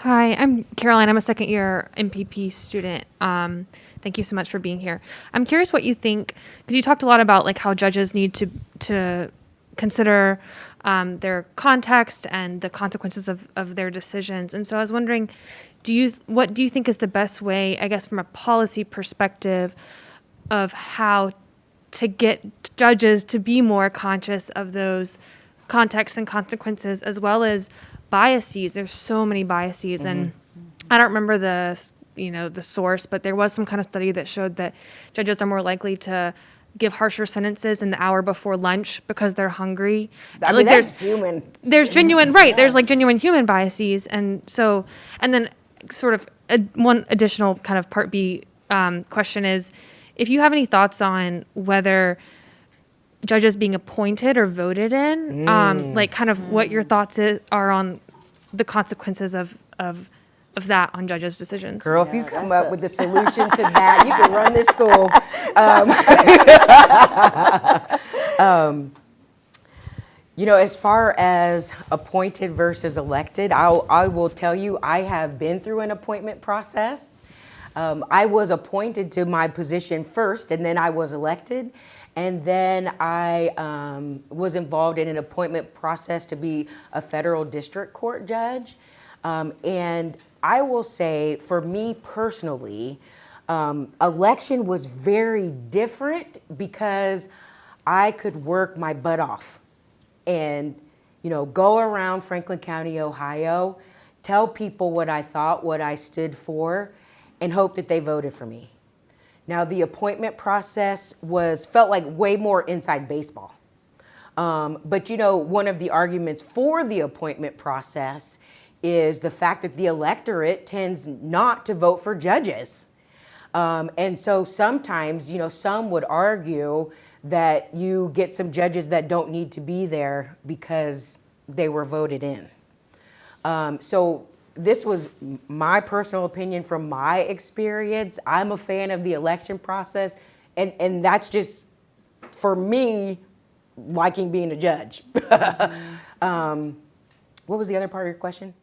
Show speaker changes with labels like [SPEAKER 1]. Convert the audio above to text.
[SPEAKER 1] Hi, I'm Caroline. I'm a second year MPP student. Um, thank you so much for being here. I'm curious what you think because you talked a lot about like how judges need to to consider um, their context and the consequences of, of their decisions. And so I was wondering, do you what do you think is the best way, I guess, from a policy perspective, of how to get judges to be more conscious of those contexts and consequences as well as biases. There's so many biases and i don't remember the you know the source but there was some kind of study that showed that judges are more likely to give harsher sentences in the hour before lunch because they're hungry.
[SPEAKER 2] I
[SPEAKER 1] Like,
[SPEAKER 2] mean,
[SPEAKER 1] there's-
[SPEAKER 2] human.
[SPEAKER 1] there's genuine right there's like genuine human biases and so and then sort of a, one additional kind of part b um, question is if you have any thoughts on whether judges being appointed or voted in um, like kind of what your thoughts i- are on the consequences of of of that on judges decisions
[SPEAKER 2] Girl, if you come up
[SPEAKER 3] a-
[SPEAKER 2] with a solution to that, you can run this school. Um, um, You know, as far as appointed versus elected, I'll, I will tell you, I have been through an appointment process. Um, I was appointed to my position first, and then I was elected. And then I um, was involved in an appointment process to be a federal district court judge. Um, and I will say, for me personally, um, election was very different because I could work my butt off and you know go around Franklin County, Ohio, tell people what I thought, what I stood for, and hope that they voted for me. Now the appointment process was felt like way more inside baseball. Um, but you know, one of the arguments for the appointment process is the fact that the electorate tends not to vote for judges. Um, and so sometimes, you know, some would argue that you get some judges that don't need to be there because they were voted in. Um, so this was my personal opinion from my experience. I'm a fan of the election process, and, and that's just for me liking being a judge. um, what was the other part of your question?